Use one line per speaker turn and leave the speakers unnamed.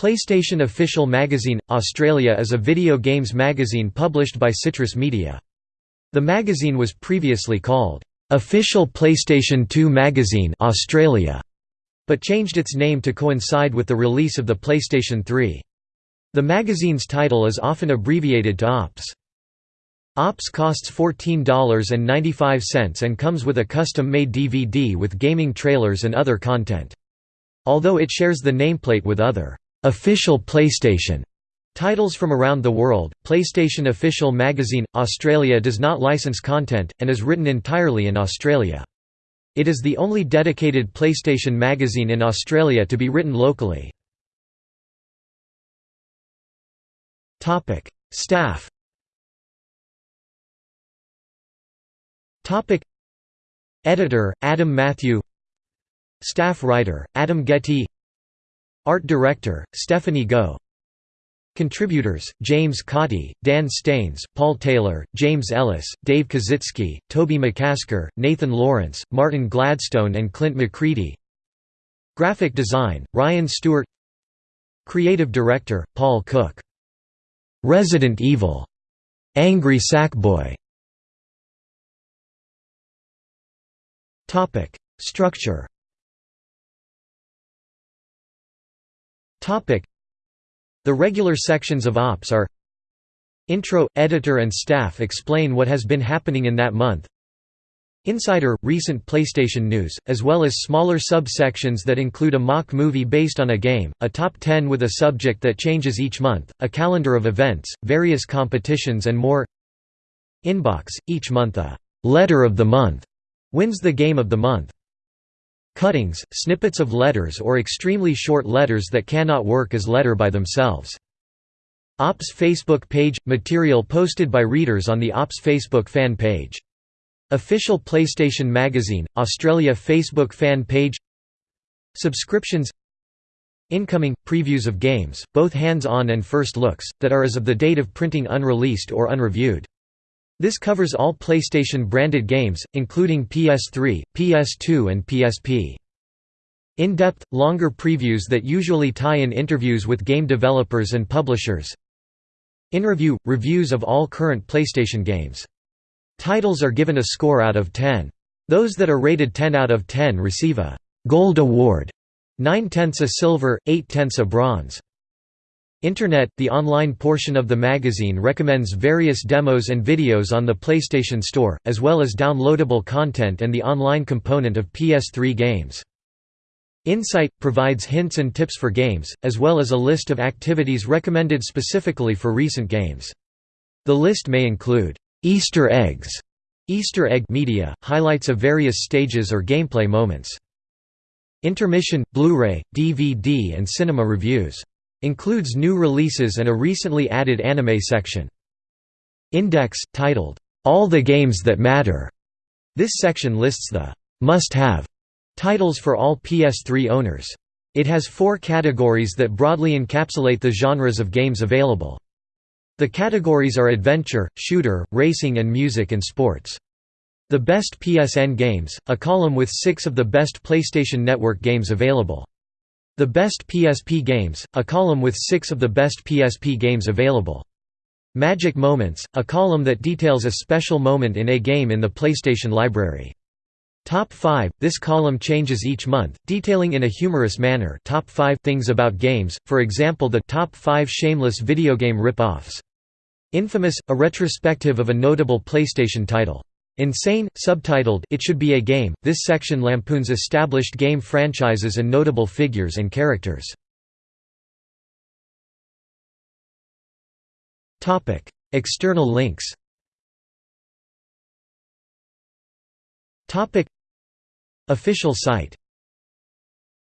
PlayStation Official Magazine – Australia is a video games magazine published by Citrus Media. The magazine was previously called, "'Official PlayStation 2 Magazine Australia' but changed its name to coincide with the release of the PlayStation 3. The magazine's title is often abbreviated to OPS. OPS costs $14.95 and comes with a custom-made DVD with gaming trailers and other content. Although it shares the nameplate with other official PlayStation. Titles from around the world, PlayStation Official Magazine Australia does not license content, and is written entirely in Australia. It is the only dedicated PlayStation magazine in Australia to be written locally. Staff. Editor, Adam Matthew. Staff writer, Adam Getty Art Director, Stephanie Go. Contributors, James Cottee, Dan Staines, Paul Taylor, James Ellis, Dave Kazitsky, Toby McCasker, Nathan Lawrence, Martin Gladstone and Clint McCready. Graphic design, Ryan Stewart. Creative Director, Paul Cook. "'Resident Evil' Angry Sackboy Structure the regular sections of OPS are Intro – Editor and staff explain what has been happening in that month. Insider – Recent PlayStation news, as well as smaller sub-sections that include a mock movie based on a game, a top 10 with a subject that changes each month, a calendar of events, various competitions and more. Inbox – Each month a «letter of the month» wins the game of the month Cuttings, snippets of letters or extremely short letters that cannot work as letter by themselves. OPS Facebook page – material posted by readers on the OPS Facebook fan page. Official PlayStation Magazine, Australia Facebook fan page Subscriptions Incoming – previews of games, both hands-on and first looks, that are as of the date of printing unreleased or unreviewed. This covers all PlayStation-branded games, including PS3, PS2 and PSP. In-depth, longer previews that usually tie in interviews with game developers and publishers. In review – reviews of all current PlayStation games. Titles are given a score out of 10. Those that are rated 10 out of 10 receive a «Gold Award», 9 tenths a silver, 8 tenths a bronze. Internet – The online portion of the magazine recommends various demos and videos on the PlayStation Store, as well as downloadable content and the online component of PS3 games. Insight – provides hints and tips for games, as well as a list of activities recommended specifically for recent games. The list may include, "'Easter eggs' Easter egg media, highlights of various stages or gameplay moments. Intermission, Blu-ray, DVD and cinema reviews. Includes new releases and a recently added anime section. Index, titled, "'All the Games That Matter'". This section lists the "'must-have' titles for all PS3 owners. It has four categories that broadly encapsulate the genres of games available. The categories are adventure, shooter, racing and music and sports. The best PSN games, a column with six of the best PlayStation Network games available. The Best PSP Games, a column with six of the best PSP games available. Magic Moments, a column that details a special moment in a game in the PlayStation library. Top 5 – This column changes each month, detailing in a humorous manner top 5 things about games, for example the top 5 shameless video game rip-offs. Infamous – a retrospective of a notable PlayStation title. Insane, subtitled It Should Be a Game, this section lampoons established game franchises and notable figures and characters. External links Official site